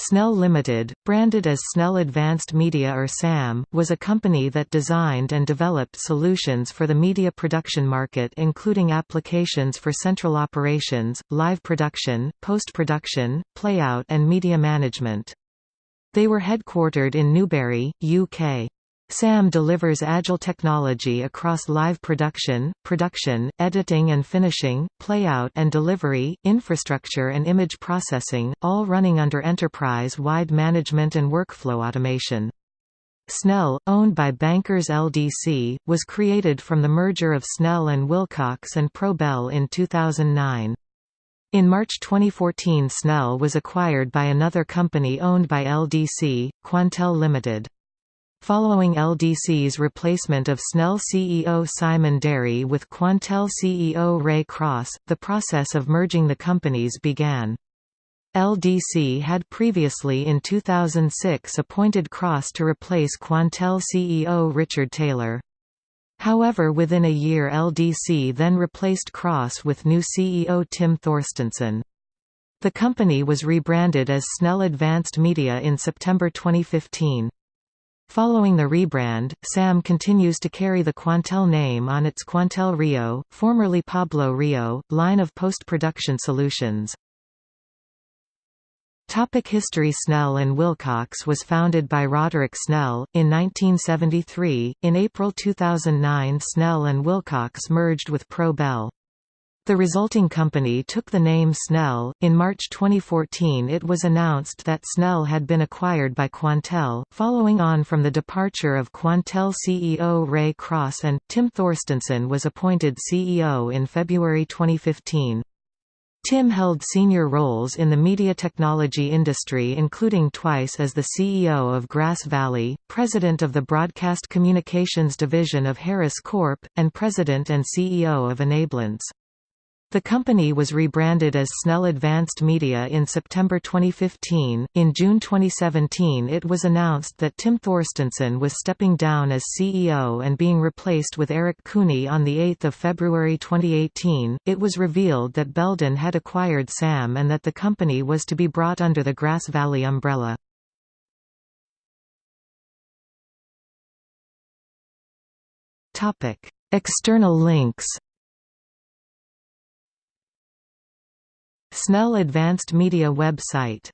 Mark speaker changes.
Speaker 1: Snell Limited, branded as Snell Advanced Media or SAM, was a company that designed and developed solutions for the media production market including applications for central operations, live production, post-production, playout and media management. They were headquartered in Newbury, UK. SAM delivers agile technology across live production, production, editing and finishing, playout and delivery, infrastructure and image processing, all running under enterprise-wide management and workflow automation. Snell, owned by Bankers LDC, was created from the merger of Snell and Wilcox and Pro-Bel in 2009. In March 2014 Snell was acquired by another company owned by LDC, Quantel Limited. Following LDC's replacement of Snell CEO Simon Derry with Quantel CEO Ray Cross, the process of merging the companies began. LDC had previously in 2006 appointed Cross to replace Quantel CEO Richard Taylor. However within a year LDC then replaced Cross with new CEO Tim Thorsteinson. The company was rebranded as Snell Advanced Media in September 2015. Following the rebrand, SAM continues to carry the Quantel name on its Quantel Rio, formerly Pablo Rio, line of post-production solutions. Topic History Snell and Wilcox was founded by Roderick Snell, in 1973. In April 2009 Snell and Wilcox merged with Pro-Bel. The resulting company took the name Snell. In March 2014, it was announced that Snell had been acquired by Quantel, following on from the departure of Quantel CEO Ray Cross and Tim Thorsteinson was appointed CEO in February 2015. Tim held senior roles in the media technology industry including twice as the CEO of Grass Valley, president of the Broadcast Communications Division of Harris Corp., and president and CEO of Enablence. The company was rebranded as Snell Advanced Media in September 2015. In June 2017, it was announced that Tim Thorsteinson was stepping down as CEO and being replaced with Eric Cooney on 8 February 2018. It was revealed that Belden had acquired SAM and that the company was to be brought under the Grass Valley umbrella. Topic: External links Snell Advanced Media website